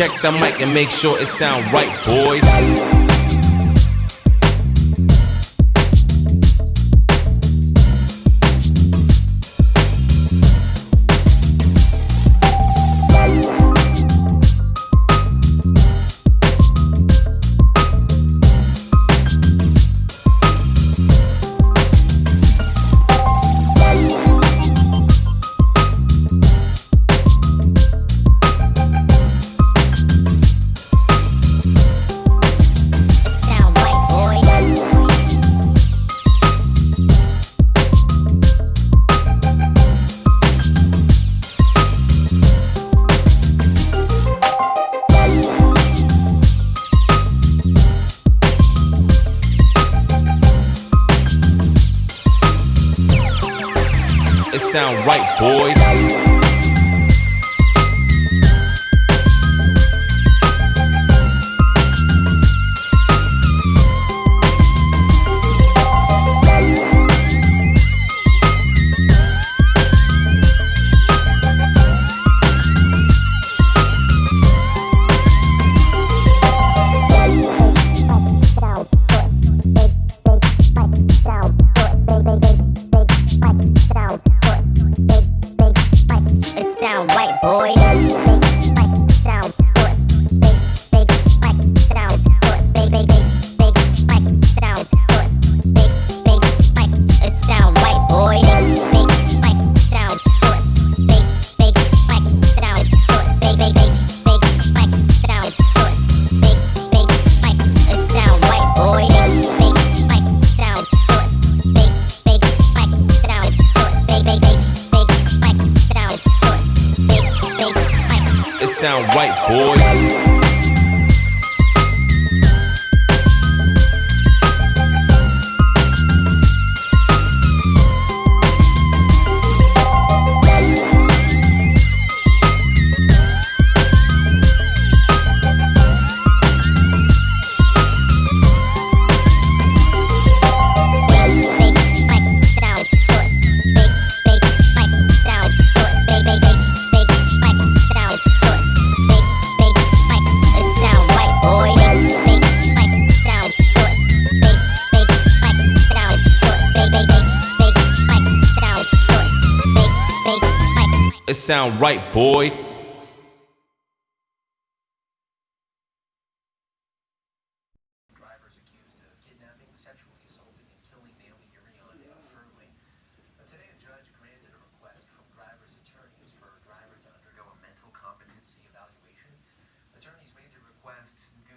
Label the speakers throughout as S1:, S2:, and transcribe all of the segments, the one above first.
S1: Check the mic and make sure it sound right, boys. It sound right, boys.
S2: Sound white boy. Sound
S1: right, boys.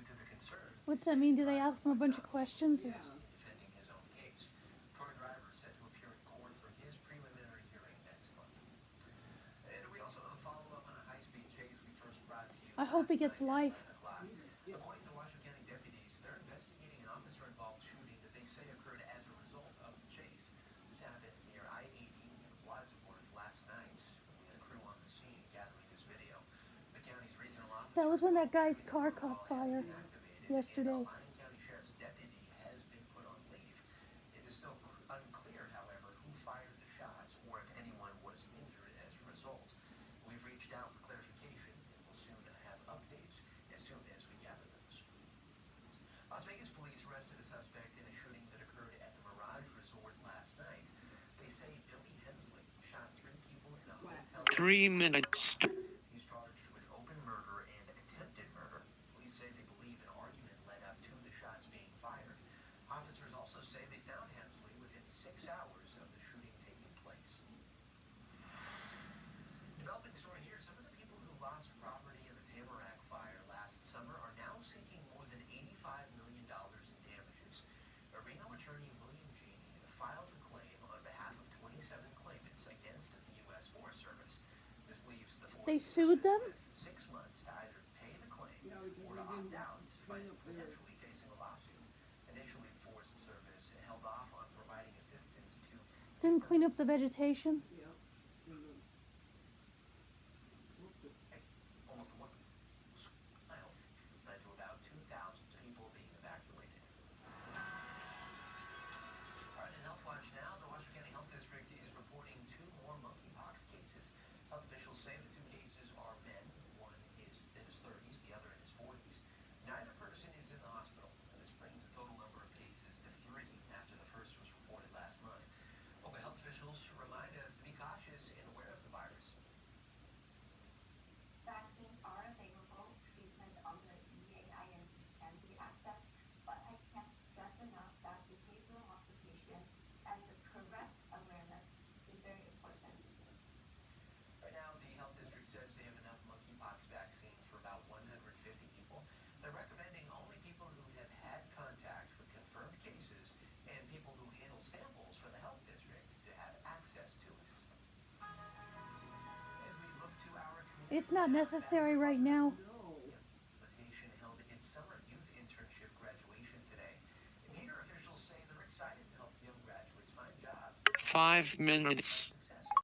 S3: To the concern
S4: What's that mean? Do they ask him a bunch of questions?
S3: in
S4: hope he gets life.
S3: According to County deputies, they're investigating an officer-involved shooting that they say occurred as a result of the chase. This happened near I-80 in Wadsworth last night. We had a crew on the scene gathering this video. The county's regional officer
S4: That was when that guy's car caught fire yesterday.
S3: Lyon County Sheriff's deputy has been put on leave. It is still unclear, however, who fired the shots or if anyone was injured as a result. We've reached out for clarification and will soon have updates as soon as we gather those. Las Vegas police arrested a suspect in a shooting that occurred at the Mirage Resort last night. They say Billy Hensley shot three people in a hotel.
S5: Three minutes.
S3: He's charged with open murder and attempted murder. Police say they believe an argument led up to the shots being fired. Officers also say they found Hensley within six hours of the shooting taking place. Developing story here, some of the people who lost property in the Tamarack fire last summer are now seeking more than $85 million in damages. A Reno attorney, William Genie, filed a claim on behalf of 27 claimants against the U.S. Forest Service. This leaves the
S4: They sued them?
S3: six months to either pay the claim or to opt out, but potentially facing a lawsuit. Initially, Forest Service held off on providing assistance to
S4: Didn't clean up the vegetation.
S3: almost
S4: It's not necessary right now.
S3: Invitation held its summer youth internship graduation today. Theater officials say they're excited to help young graduates find jobs.
S5: Five minutes.